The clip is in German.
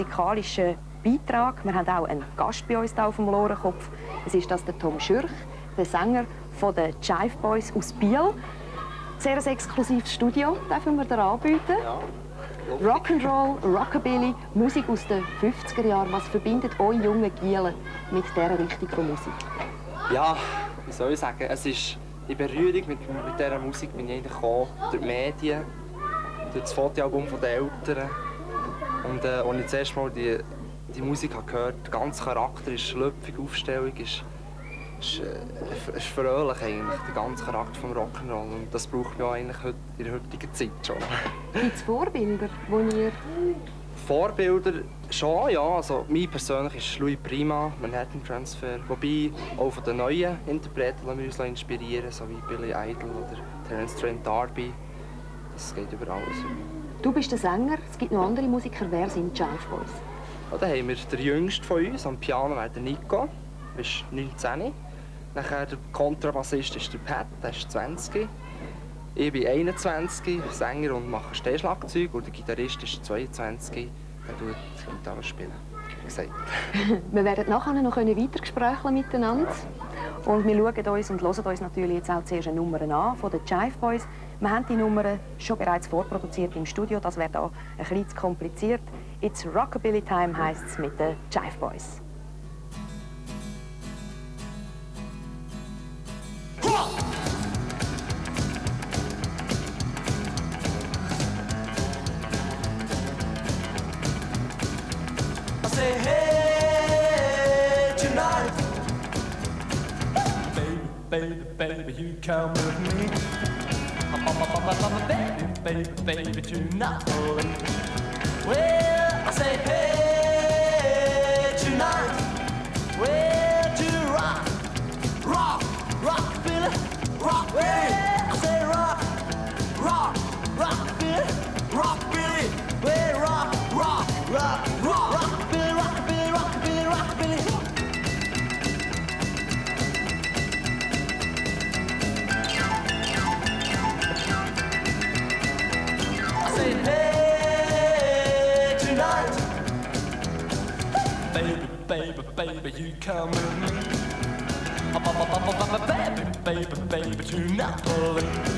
musikalischen Beitrag. Wir haben auch einen Gast bei uns hier auf dem Lorenkopf. Es ist das der Tom Schürch, der Sänger von den Jive Boys aus Biel. Sehr ein exklusives Studio dürfen wir dir anbieten. Ja. Rock'n'Roll, Rockabilly, Musik aus den 50er Jahren. Was verbindet euch jungen Gielen mit dieser Richtung von Musik? Ja, wie soll ich sagen, es ist in Berührung mit, mit dieser Musik bin ich gekommen, durch die Medien, durch das Fotoalbum der Eltern. Und äh, als ich das erste Mal die, die Musik habe gehört der ganze Charakter ist schlüpfig, Aufstellung ist, ist, äh, ist fröhlich eigentlich, der ganze Charakter des Rock'n'Roll. Und das braucht man eigentlich heute, in der heutigen Zeit schon. Gibt es Vorbilder, die ihr... Vorbilder schon, ja. Also, mein persönlich ist Louis Prima, Manhattan Transfer. Wobei auch von den neuen Interpreten wir uns inspirieren, so wie Billy Idol oder Terence Trent D'Arby. Das geht über alles. Du bist der Sänger, es gibt noch andere Musiker. Wer sind die Jive Boys? Ja, dann haben wir den jüngsten von uns, am Piano der Nico, der ist 19. Nachher der Kontrabassist ist der Pat, der ist 20. Ich bin 21, Sänger und mache Stehschlagzeug und der Gitarrist ist 22, der tut Gitarre spielen. Gesagt. wir werden nachher noch weiter miteinander. Ja. Und wir schauen uns und hören uns natürlich jetzt auch zuerst eine Nummer an von den Jive Boys. Wir haben die Nummer schon bereits vorproduziert im Studio, das wäre hier ein bisschen zu kompliziert. It's Rockabilly Time heisst es mit den Jive Boys. baby, baby, you come with me. Baby, baby, baby, tonight. Well, I say, hey, tonight. Where to rock, rock, rock, Billy, rock, Billy. Baby, baby, baby, you come with me. Baby, baby, baby, to Napoli.